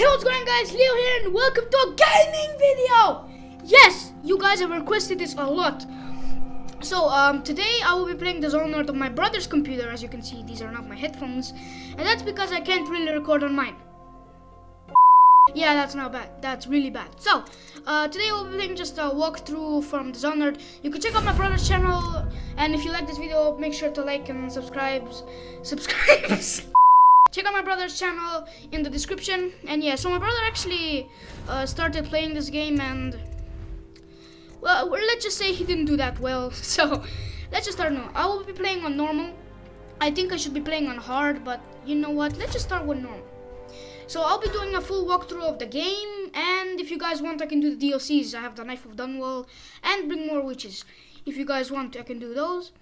Hey, what's going on guys? Leo here and welcome to a gaming video! Yes, you guys have requested this a lot. So, um, today I will be playing Dishonored on my brother's computer. As you can see, these are not my headphones. And that's because I can't really record on mine. Yeah, that's not bad. That's really bad. So, uh, today we'll be playing just a walkthrough from Dishonored. You can check out my brother's channel. And if you like this video, make sure to like and subscribe. Subscribe. check out my brother's channel in the description. And yeah so my brother actually uh, started playing this game and well let's just say he didn't do that well. So let's just start now. I will be playing on normal. I think i should be playing on hard but you know what? Let's just start with normal. So i'll be doing a full walkthrough of the game and if you guys want i can do the dlcs i have the knife of dunwall and Brigmore witches. If you guys want i can do those.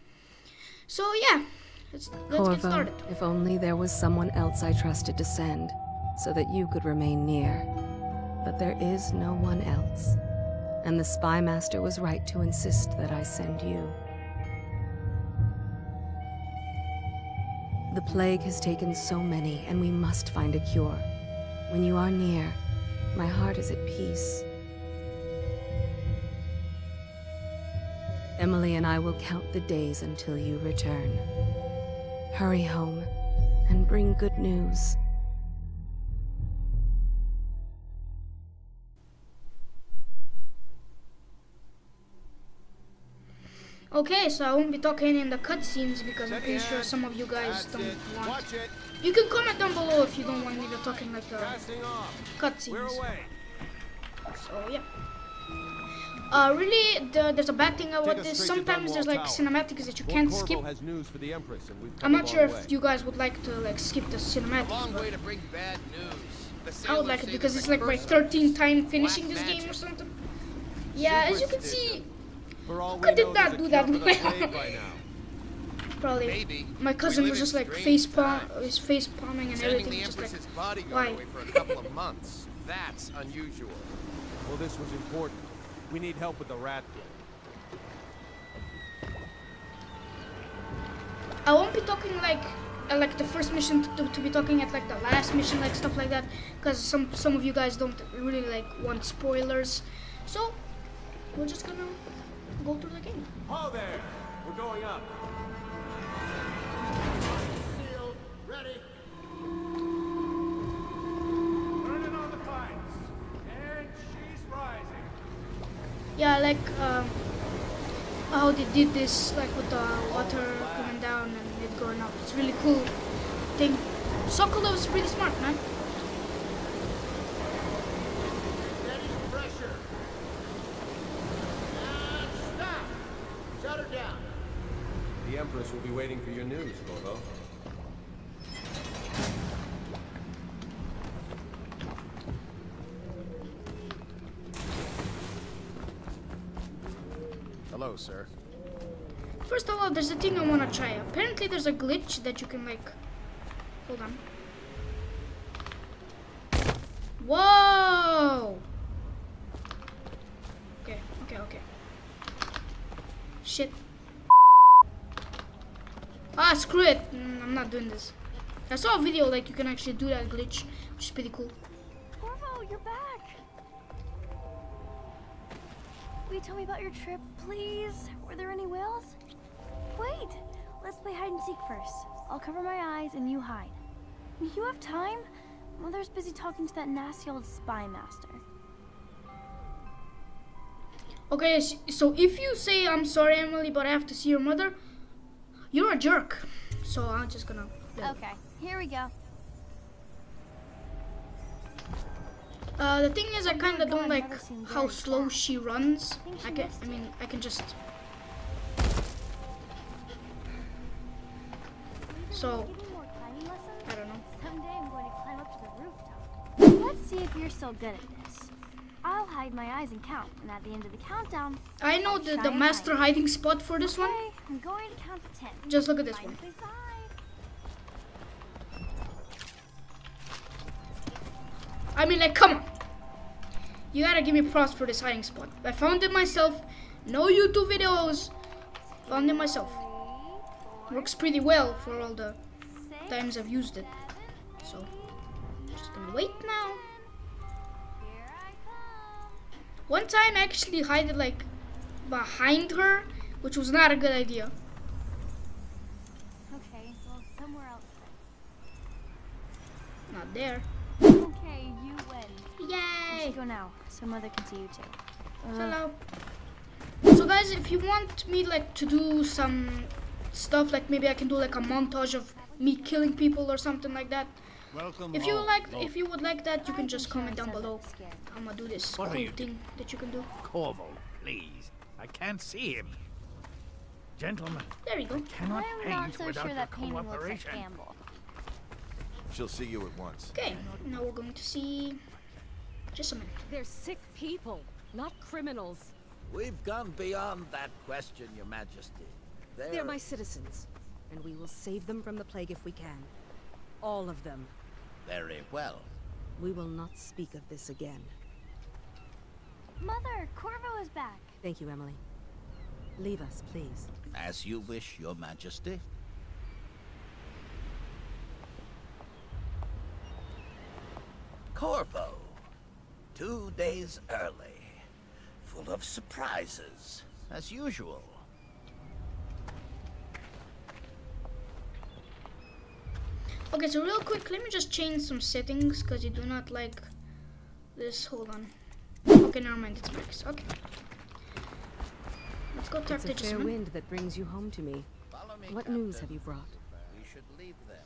So yeah Let's, let's started. if only there was someone else I trusted to send, so that you could remain near. But there is no one else. And the Spy Master was right to insist that I send you. The plague has taken so many, and we must find a cure. When you are near, my heart is at peace. Emily and I will count the days until you return. Hurry home and bring good news. Okay, so I won't be talking in the cutscenes because I'm pretty sure some of you guys don't want. You can comment down below if you don't want me to talking like the cutscenes. So yeah. Uh, really, the, there's a bad thing about this. Sometimes there's like cinematics that you can't skip. I'm not sure if you guys would like to like skip the cinematics. I would like it because it's like my 13th time finishing this game or something. Yeah, as you can see, I did not do that well. Probably my cousin was just like face palm, his face palming and everything. Just like, why? That's unusual. Well, this was important. We need help with the rat I won't be talking like uh, like the first mission to, to, be talking at like the last mission like stuff like that because some some of you guys don't really like want spoilers. So we're just gonna go through the game. Oh there! We're going up. Sealed, ready yeah like um, how they did this like with the water coming down and it going up. It's really cool thing. think Sokolov is pretty smart man. The Empress will be waiting for your news, Corvo. Hello, sir. First of all, there's a thing I want to try. Apparently, there's a glitch that you can, like... Hold on. Whoa! Okay, okay, okay. Shit. Ah, screw it. Mm, I'm not doing this. I saw a video like you can actually do that glitch, which is pretty cool. Corvo, you're back. Will you tell me about your trip, please? Were there any whales? Wait, let's play hide and seek first. I'll cover my eyes and you hide. You have time? Mother's busy talking to that nasty old spy master. Okay, so if you say, I'm sorry, Emily, but I have to see your mother, you're a jerk. So I'm just gonna... Okay, here we go. Uh, the thing is, I kind of don't like how slow she runs. I can, I mean, I can just. So, I don't know. Someday I'm going to climb up to the rooftop. Let's see if you're still good at this. I'll hide my eyes and count, and at the end of the countdown, I know the the master hiding spot for this okay, one. I'm going to count to ten. Just look at this one. I mean, like, come on. You gotta give me props for this hiding spot. I found it myself. No YouTube videos. Found it myself. Works pretty well for all the times I've used it. So, just gonna wait now. One time I actually hid like behind her, which was not a good idea. Okay, well, somewhere else Not there. Okay, you win. Yay! should go now, so Mother can see you too. Uh, Hello. So guys, if you want me like to do some stuff, like maybe I can do like a montage of me killing people or something like that. Welcome If you home, like, if you would like that, you can just comment down below. I'm gonna do this What are cool you thing that you can do. Corvo, please. I can't see him. Gentlemen, There you go. cannot I'm not paint so without sure that painting looks like cooperation. Campbell. She'll see you at once. Okay, now we're going to see. Just a minute. They're sick people, not criminals. We've gone beyond that question, Your Majesty. They're, They're my citizens, and we will save them from the plague if we can. All of them. very well. We will not speak of this again. Mother, Corvo is back. Thank you, Emily. Leave us, please. As you wish, Your Majesty. Corvo. Two days early. Full of surprises, as usual. Okay, so real quick, let me just change some settings because you do not like this. Hold on. Okay, never mind. It's max. Okay. Let's go talk It's to a fair Jessamine. wind that brings you home to me. Follow me, What Captain. news have you brought? We should leave them.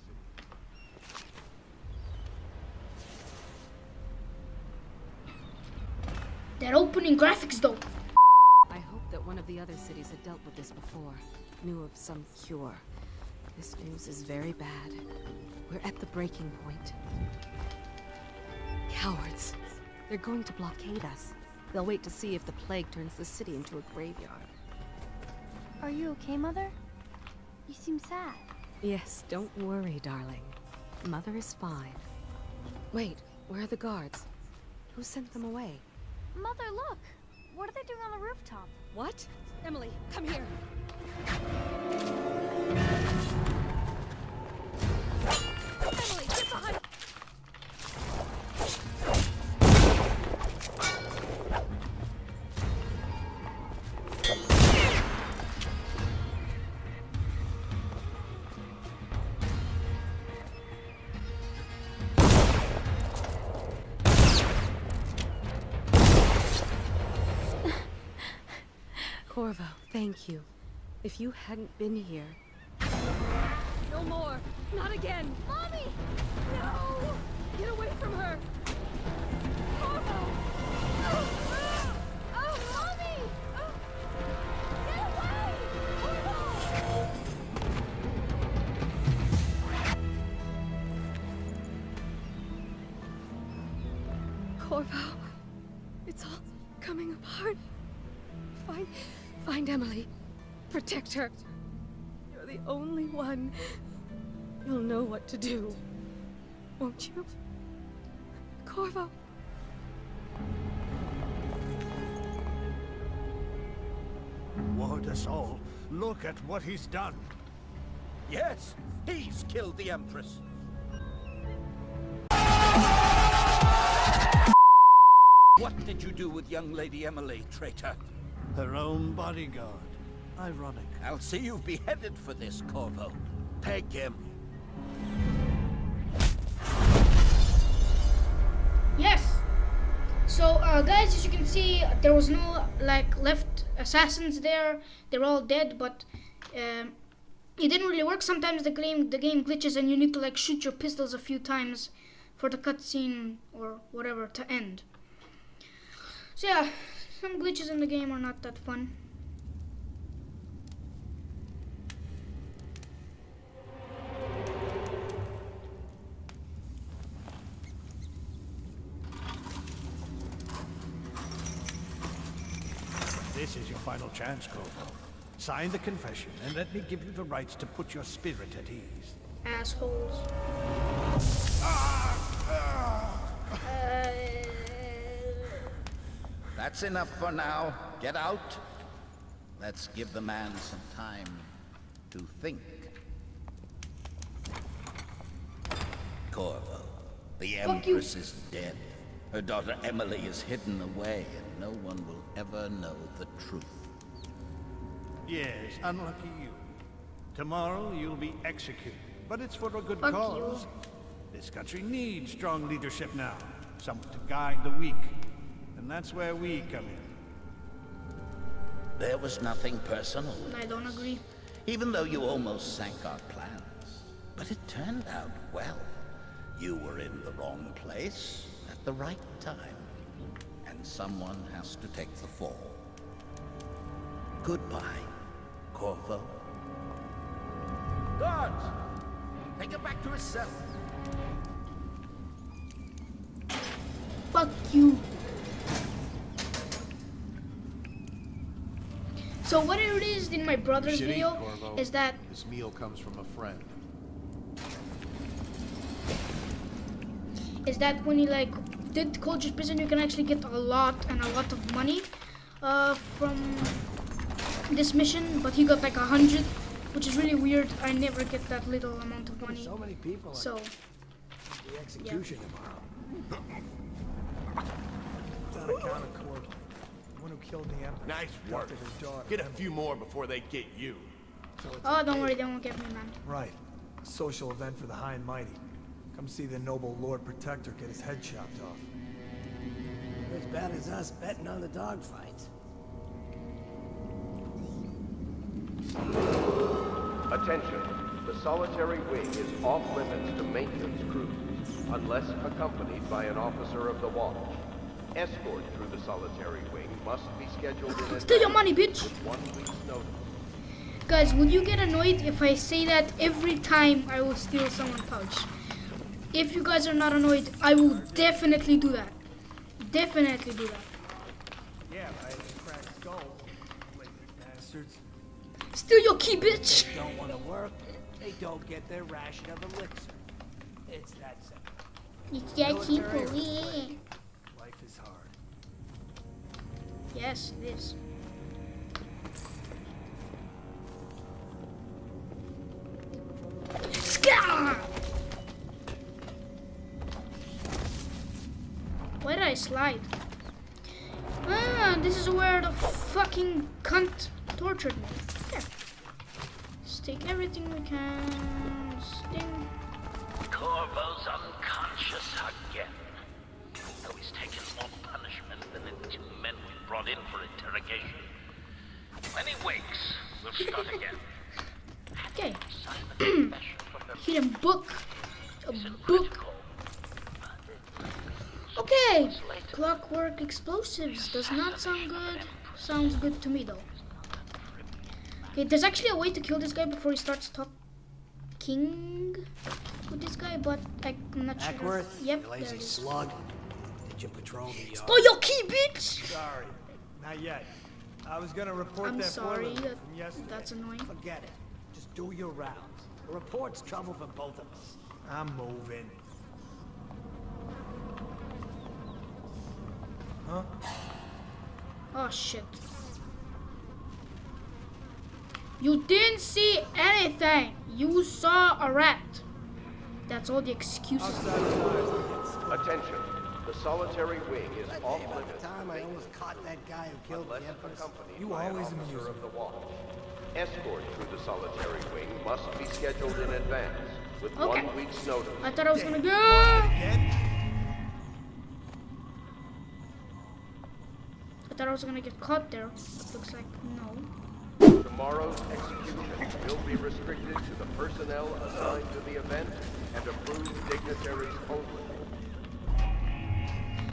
That opening graphics, though. I hope that one of the other cities had dealt with this before, knew of some cure. This news is very bad. We're at the breaking point. Cowards. They're going to blockade us. They'll wait to see if the plague turns the city into a graveyard. Are you okay, Mother? You seem sad. Yes, don't worry, darling. Mother is fine. Wait, where are the guards? Who sent them away? Mother, look! What are they doing on the rooftop? What? Emily, come here. Corvo, thank you. If you hadn't been here. No more! Not again! Mommy! No! Get away from her! Corvo! Protect her. You're the only one. You'll know what to do. Won't you? Corvo. Ward us all. Look at what he's done. Yes, he's killed the Empress. What did you do with young Lady Emily, traitor? Her own bodyguard. Ironic. I'll see you beheaded for this, Corvo. Peg him. Yes. So, uh, guys, as you can see, there was no like left assassins there. They're all dead, but um, it didn't really work. Sometimes the game the game glitches, and you need to like shoot your pistols a few times for the cutscene or whatever to end. So yeah, some glitches in the game are not that fun. This is your final chance, Corvo. Sign the confession and let me give you the rites to put your spirit at ease. Assholes. That's enough for now. Get out. Let's give the man some time to think. Corvo, the Fuck you. Empress is dead. Her daughter Emily is hidden away, and no one will ever know the truth. Yes, unlucky you. Tomorrow you'll be executed, but it's for a good Fuck cause. This country needs strong leadership now, someone to guide the weak. And that's where we come in. There was nothing personal, I don't agree. even though you almost sank our plans. But it turned out well. You were in the wrong place at the right time. And someone has to take the fall. Goodbye, Corvo. Guards! Take him back to his cell. Fuck you. So what it is in my brother's Should eat, video Corvo. is that This meal comes from a friend. is that when he like did Coldridge Prison, you can actually get a lot and a lot of money uh, from this mission. But he got like a hundred, which is really weird. I never get that little amount of money. So many people So the execution tomorrow. It's on account of Corvo. The one who killed the Emperor. Nice work. Abducted his daughter. Get a few more before they get you. So oh, don't big- worry, they won't get me, man. Right. A social event for the high and mighty. Come see the noble Lord Protector get his head chopped off. As bad as us betting on the dogfights. Attention. The solitary wing is off limits to maintenance crews, unless accompanied by an officer of the watch. Escort through the solitary wing must be scheduled in Steal your money, bitch. one week's notice. Guys, will you get annoyed if I say that every time I will steal someone's pouch? If you guys are not annoyed, I will definitely do that. Definitely do that. Yeah, right. Cracked skull. Lazy bastards. Steal your key, bitch. They Don't want to work, they don't get their ration of elixir. It's that simple. It's that simple, yeah. Life is hard. Yes, it is. Scar! I slide? Ah, this is where the fucking cunt tortured me. Here. Let's take everything we can. Sting. Corvo's unconscious again. Though he's taken more punishment than the two men we brought in for interrogation. When he wakes, we'll start again. Okay. Sign the confession for her Hit a book. A book. Critical. Okay. Clockwork explosives does not sound good. Sounds good to me though. Okay, there's actually a way to kill this guy before he starts talking with this guy, but I'm not sure. Ackworth, Yep, you there lazy it is. slug. Did you patrol the yard? Oh, your key, bitch! Sorry. Not yet. I was gonna report I'm that sorry. boiler that- from yesterday. That's annoying. Forget it. Just do your rounds. A report's trouble for both of us. I'm moving. Huh? Oh shit. You didn't see anything. You saw a rat. That's all the excuses. Outside the wires, I get split. Attention. The solitary wing is off Hey, by limits the time I almost caught that guy who killed unless the Empress. You always officer amuse of me. the watch. Escort through the solitary wing must be scheduled in advance with Okay. one week's notice. I thought I was gonna go. Again? I thought I was gonna get caught there. But looks like no. Tomorrow's execution will be restricted to the personnel assigned to the event and approved dignitaries only.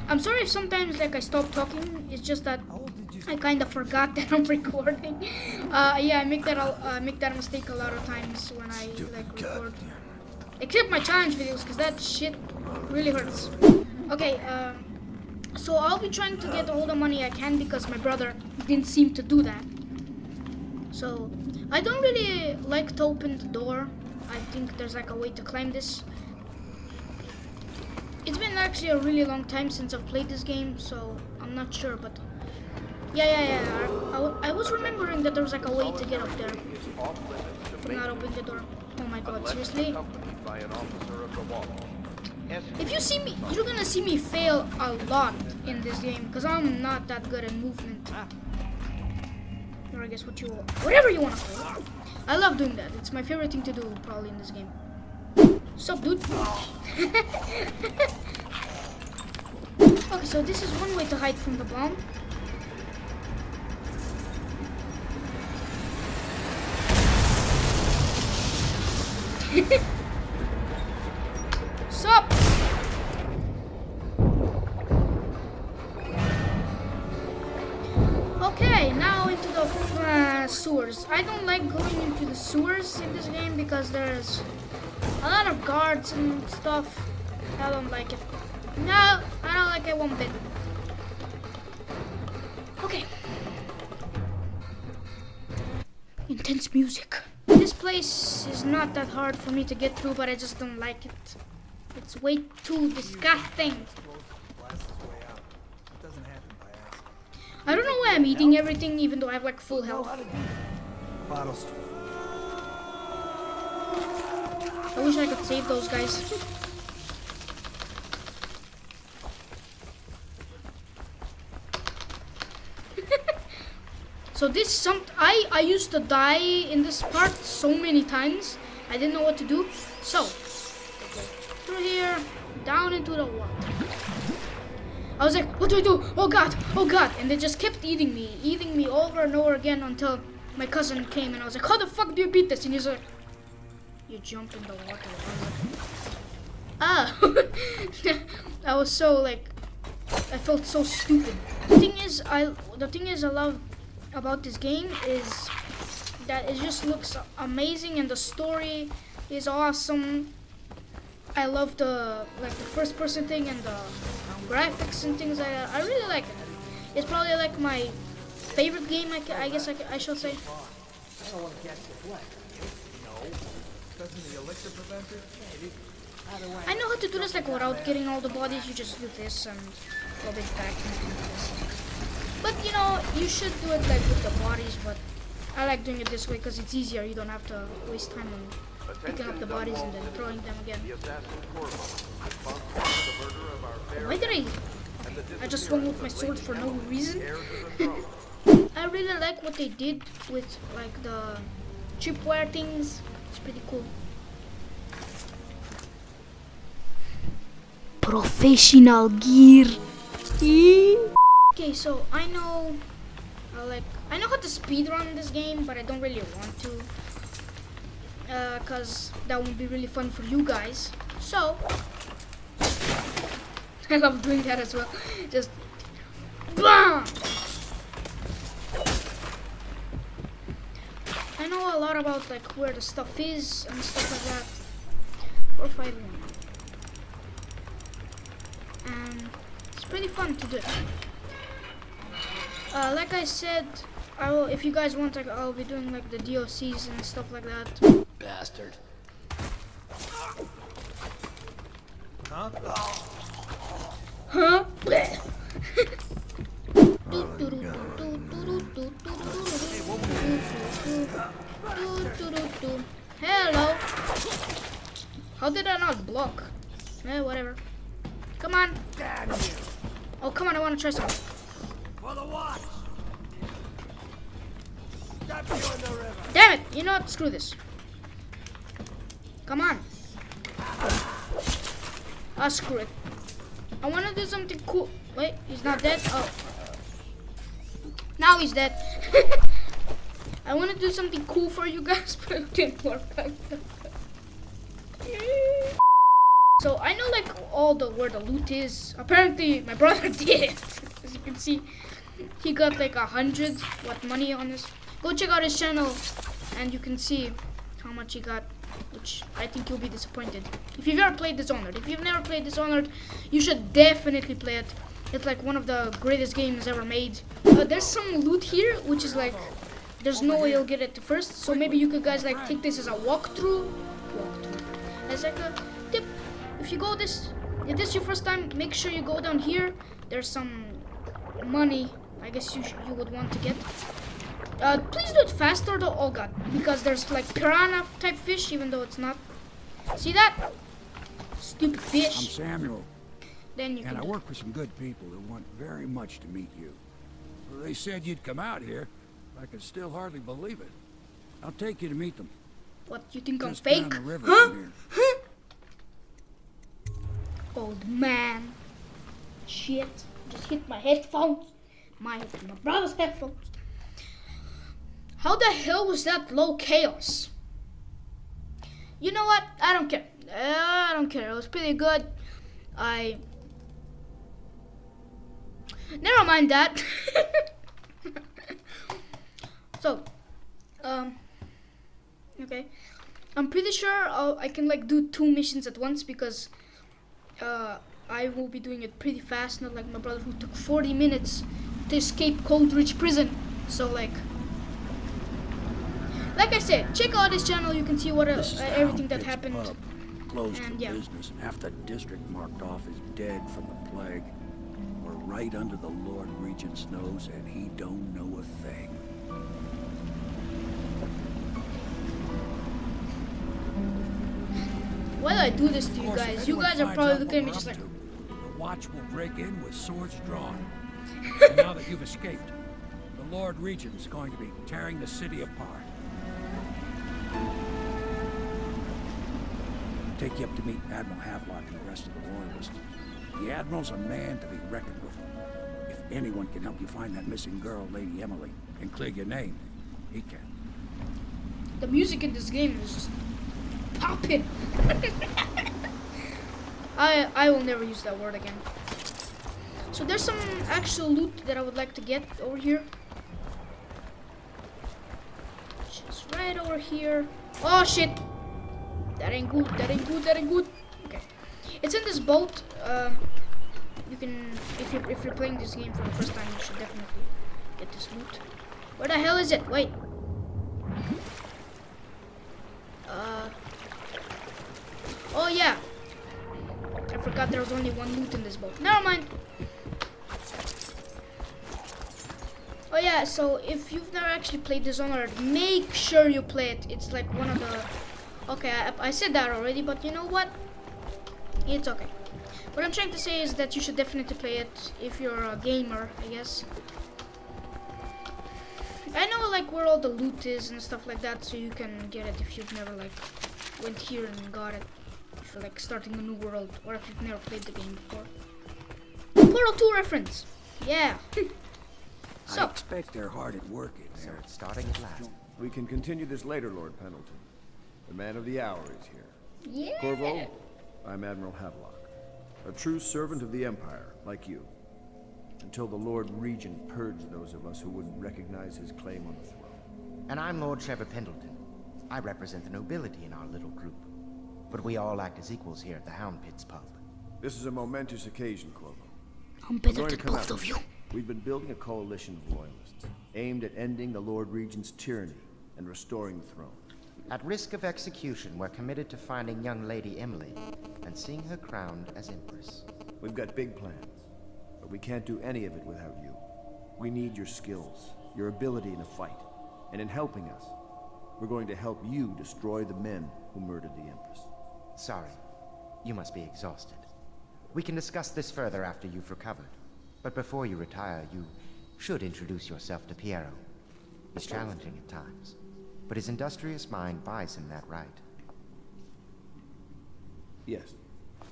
I'm sorry if sometimes like I stop talking. It's just that How old did you I kind of forgot that I'm recording. Uh, yeah, I make that al- uh, make that mistake a lot of times when I like record. Except my challenge videos, cause that shit really hurts. Okay, um, so I'll be trying to get all the money I can because my brother didn't seem to do that. So I don't really like to open the door. I think there's like a way to climb this. It's been actually a really long time since I've played this game, so I'm not sure, but yeah, yeah, yeah. I was remembering that there was like a way to get up there. not open the door. Oh my god, seriously? If you see me, you're gonna see me fail a lot in this game because I'm not that good at movement. Or I guess what you, whatever you want to call it. I love doing that. It's my favorite thing to do probably in this game. Sup, dude? okay, so this is one way to hide from the bomb. Sup? sewers in this game because there's a lot of guards and stuff. I don't like it. No, I don't like it one bit. Okay. Intense music. This place is not that hard for me to get through, but I just don't like it. It's way too disgusting. I don't know why I'm eating everything even though I have like full health. Bottles. I wish I could save those guys. so this some I I used to die in this part so many times. I didn't know what to do. So through here, down into the water. I was like, what do I do? Oh god, oh god. And they just kept eating me, eating me over and over again until my cousin came and I was like, how the fuck do you beat this? And he's like, you jump in the water. I was ah. I was so like, I felt so stupid. The thing is, I the thing is I love about this game is that it just looks amazing and the story is awesome. I love the like the first person thing and the graphics and things like that. I really like it. It's probably like my favorite game. I, I guess I, I should say. I don't want to catch the flag. No. Doesn't I know how to do this like without getting all the bodies. You just do this and rub it back. But you know, you should do it like with the bodies. But I like doing it this way because it's easier. You don't have to waste time on picking up the bodies and then throwing them again. Why did I? I just swung with my sword for no reason. I really like what they did with like the chipware things. It's pretty cool. Professional gear. Okay, so I know, uh, like, I know how to speedrun this game, but I don't really want to, uh, cause that would be really fun for you guys. So, I love doing that as well. Just, BAM! I know a lot about like where the stuff is and stuff like that. Four five one. And it's pretty fun to do. Uh, like I said, I will. If you guys want, like, I'll be doing like the DLCs and stuff like that. Bastard. Huh? Huh? Hello. How did I not block? Eh, whatever. Come on. Oh, come on, I want to try something. For the watch. Stop you in the river. Damn it! You know what? Screw this. Come on. Ah, screw it. I want to do something cool. Wait, he's not dead? Oh. Now he's dead. I want to do something cool for you guys, but it didn't work like that. So I know like all the where the loot is. Apparently my brother did. As you can see, he got like a hundred what money on this. Go check out his channel, and you can see how much he got. Which I think you'll be disappointed if you've ever played Dishonored. If you've never played Dishonored, you should definitely play it. It's like one of the greatest games ever made. Uh, there's some loot here, which is like there's no way you'll get it first. So maybe you could guys like take this as a walkthrough. Walkthrough. As like a. If you go this, if this is your first time, make sure you go down here. There's some money. I guess you sh- you would want to get. Uh, please do it faster though. Oh god, because there's like piranha type fish, even though it's not. See that? Stupid fish. I'm. Samuel, Then you and I work for some good people who want very much to meet you. Well, they said you'd come out here. I can still hardly believe it. I'll take you to meet them. What you think I'm Just down fake? Huh? Old man. Shit. Just hit my headphones. My my brother's headphones. How the hell was that low chaos? You know what? I don't care. Uh, I don't care. It was pretty good. I. Never mind that. so, um, okay. I'm pretty sure I'll, I can like do two missions at once because uh, I will be doing it pretty fast, not like my brother who took 40 minutes to escape Coldridge Prison. So like, like I said, check out this channel. You can see what uh, uh, everything that happened. Pub. Closed And for yeah. business, and half the district marked off is dead from the plague. We're right under the Lord Regent's nose, and he don't know a thing. Why do I do this to you guys? You guys are probably looking at me just like, to, The watch will break in with swords drawn. and now that you've escaped, the Lord Regent's going to be tearing the city apart. Take you up to meet Admiral Havelock and the rest of the Loyalists. The Admiral's a man to be reckoned with. If anyone can help you find that missing girl, Lady Emily, and clear your name, he can. the music in this game is just popping. I I will never use that word again. So there's some actual loot that I would like to get over here. Just right over here. Oh shit! That ain't good. That ain't good. That ain't good. Okay, it's in this boat. Um, you can if you if you're playing this game for the first time, you should definitely get this loot. Where the hell is it? Wait. Uh. Oh yeah. I forgot there was only one loot in this boat. Never mind. Oh yeah, so if you've never actually played Dishonored, make sure you play it. It's like one of the... Okay, I, I said that already, but you know what? It's okay. What I'm trying to say is that you should definitely play it if you're a gamer, I guess. I know like where all the loot is and stuff like that, so you can get it if you've never like went here and got it. If you're like starting a new world, or if you've never played the game before. Portal 2 reference. Yeah. I expect they're hard at work in there. it's starting at last. We can continue this later, Lord Pendleton. The man of the hour is here. yeah. Corvo, I'm Admiral Havelock. A true servant of the Empire, like you. Until the Lord Regent purged those of us who wouldn't recognize his claim on the throne. And I'm Lord Trevor Pendleton. I represent the nobility in our little group. But we all act as equals here at the Hound Pits pub. This is a momentous occasion, Corvo. I'm We're better to than both out. of you. We've been building a coalition of loyalists, aimed at ending the Lord Regent's tyranny and restoring the throne. At risk of execution, we're committed to finding young Lady Emily and seeing her crowned as Empress. We've got big plans, but we can't do any of it without you. We need your skills, your ability in a fight, and in helping us, we're going to help you destroy the men who murdered the Empress. Sorry, you must be exhausted. We can discuss this further after you've recovered. But before you retire, you should introduce yourself to Piero. He's challenging at times, but his industrious mind buys him that right. Yes,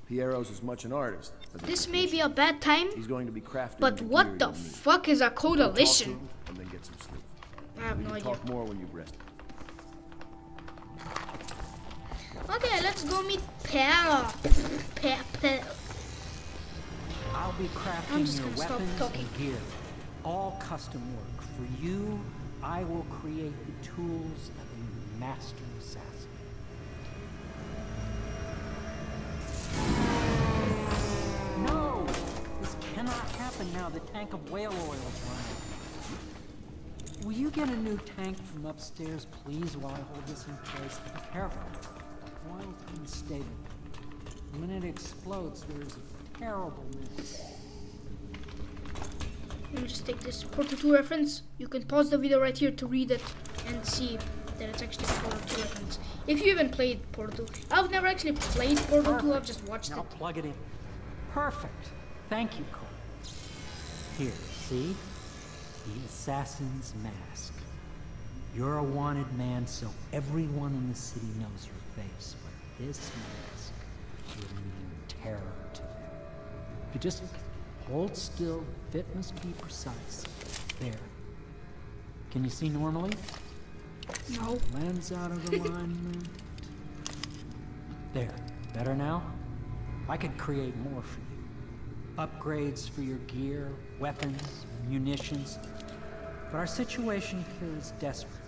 Piero's as much an artist as This may be a bad time, He's going to be crafting but what the fuck is a Go talk to coalition? him and then get some sleep. I have we no can idea. talk more when you've rested. Okay, let's go meet Pera. Pe- Pe- I'll be I'm crafting just your weapons and gear. All custom work. For you, I will create the tools of a master assassin. No! This cannot happen now. The tank of whale oil is running. Will you get a new tank from upstairs, please, while I hold this in place? Be careful. When it explodes, there's a terrible mess. Let me just take this Portal 2 reference. You can pause the video right here to read it and see that it's actually Portal 2 reference. If you even played Portal 2. I've never actually played Portal 2, I've just watched now it. plug it in. Perfect. Thank you, Cole. Here, see? The assassin's mask. You're a wanted man, so everyone in the city knows your face. But this mask will mean terror to them. If you just hold still, fit must be precise. There. Can you see normally? No. Lens out of alignment. There. Better now? I could create more for you. Upgrades for your gear, weapons, munitions. But our situation here is desperate.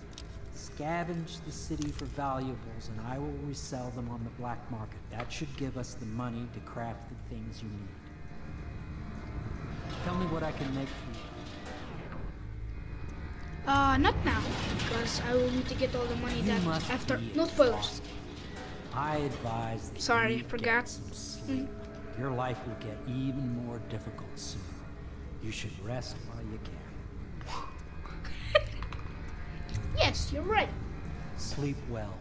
Scavenge the city for valuables and I will resell them on the black market. That should give us the money to craft the things you need. Tell me what I can make for you. Uh, not now, because I will need to get all the money that after. No spoilers. I advise Sorry, forgot. sleep. Your life will get even more difficult soon. You should rest while you can. Yes, you're right. Sleep well.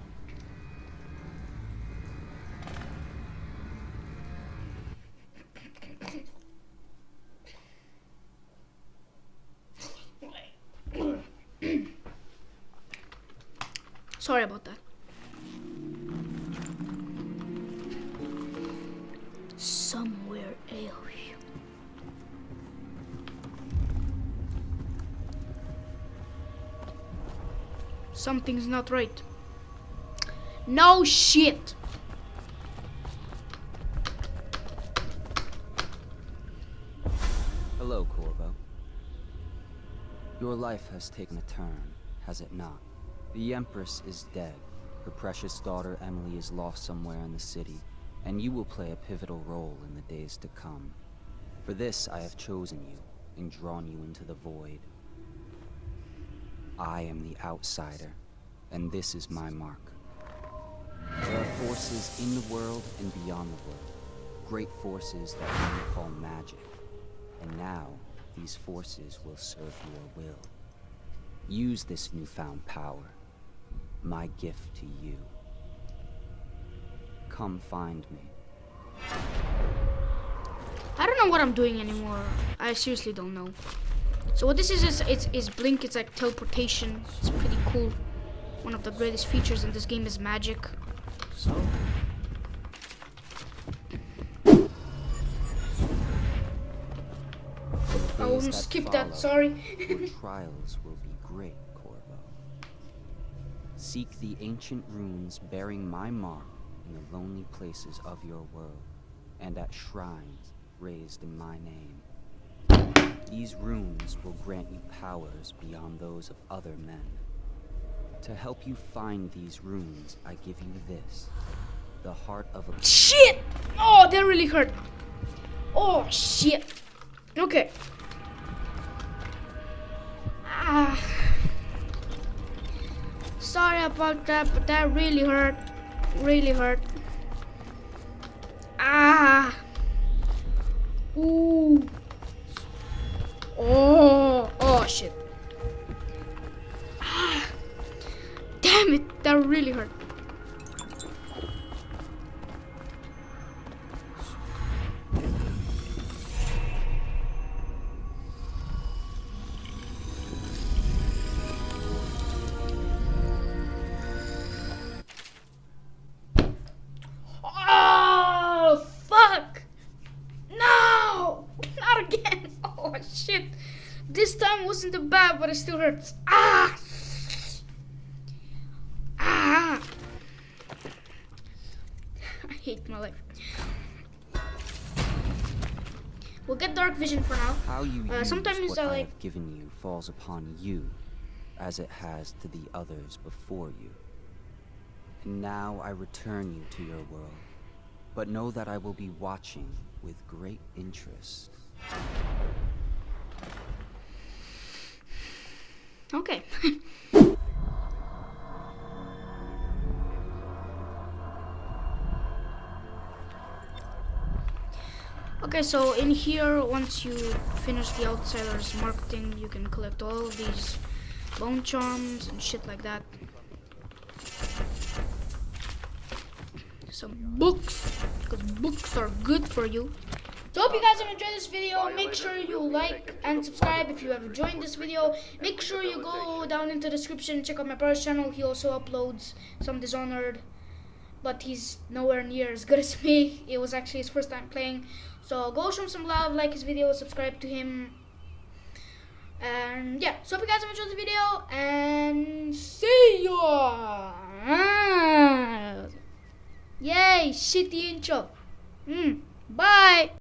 Sorry about that. Something's not right. No shit. Hello, Corvo. Your life has taken a turn, has it not? The Empress is dead. Her precious daughter Emily is lost somewhere in the city, and you will play a pivotal role in the days to come. For this, I have chosen you and drawn you into the void. I am the outsider, and this is my mark. There are forces in the world and beyond the world. Great forces that we call magic. And now, these forces will serve your will. Use this newfound power. My gift to you. Come find me. I don't know what I'm doing anymore. I seriously don't know. So what this is is it's is blink. It's like teleportation. It's pretty cool. One of the greatest features in this game is magic. So I Days almost skipped that. Sorry. your trials will be great, Corvo. Seek the ancient runes bearing my mark in the lonely places of your world, and at shrines raised in my name. These runes will grant you powers beyond those of other men. To help you find these runes, I give you this. The heart of a Shit! Oh, that really hurt. Oh shit. Okay. Ah. Sorry about that, but that really hurt. Really hurt. Ah. Ooh. Oh. Oh shit. Damn it, that really hurt. Oh, fuck! No! Not again! Oh, shit! This time wasn't too bad, but it still hurts. Dark vision for now. How you Uh, sometimes what I I like- have given you falls upon you, as it has to the others before you. And now I return you to your world, but know that I will be watching with great interest. Okay. okay, so in here, once you finish the Outsiders marketing, you can collect all of these bone charms and shit like that. some books because books are good for you. So hope you guys have enjoyed this video. Make sure you like and subscribe if you have enjoyed this video. Make sure you go down into the description, check out my brother's channel. He also uploads some Dishonored, but he's nowhere near as good as me. It was actually his first time playing. So go show him some love, like his video, subscribe to him. And yeah, so hope you guys have enjoyed the video and see ya! Yay, shitty intro. Mm, bye!